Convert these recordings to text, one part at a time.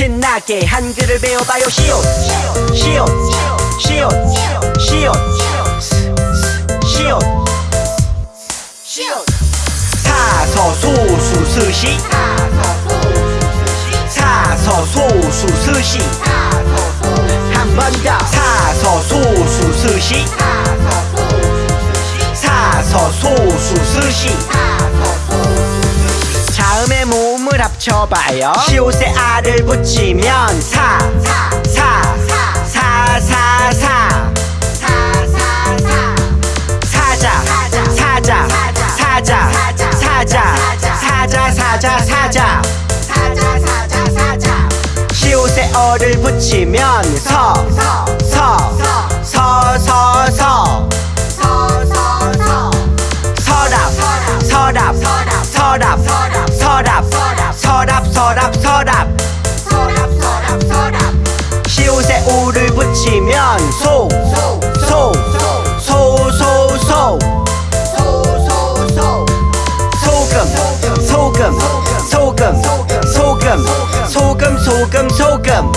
신나게 한글을 배워봐요. 시옷 시옷 시옷 시옷 시옷 시옷. 사서소수스시. 사서소수스시. 한 번 더. 사서소수스시. 사서소수스시. 자음의 모 음을 합쳐봐요. 시옷에 알을 붙이면 사 사 사 사 사 사자 사자 사자 사자 사자 사자 사자. 시옷에 어를 붙이면 서서 서랍 서랍. 서랍 시옷에 오를 붙이면 소 소 소 소소 소금 소금 소금 소금 소금 소금 소금.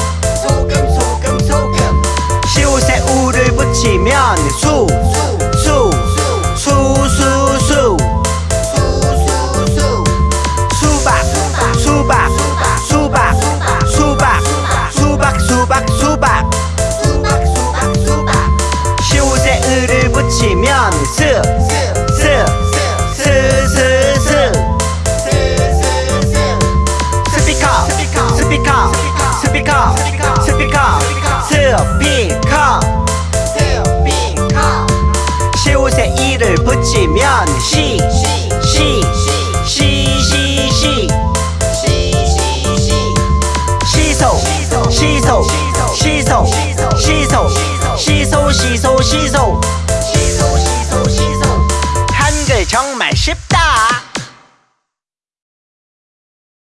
시옷에 우를 붙이면 수수 스피커 시옷에 이를 붙이면 시 시 시시시 시소 시소 시소 시소. 시소 시소 시소. 한글 정말 쉽다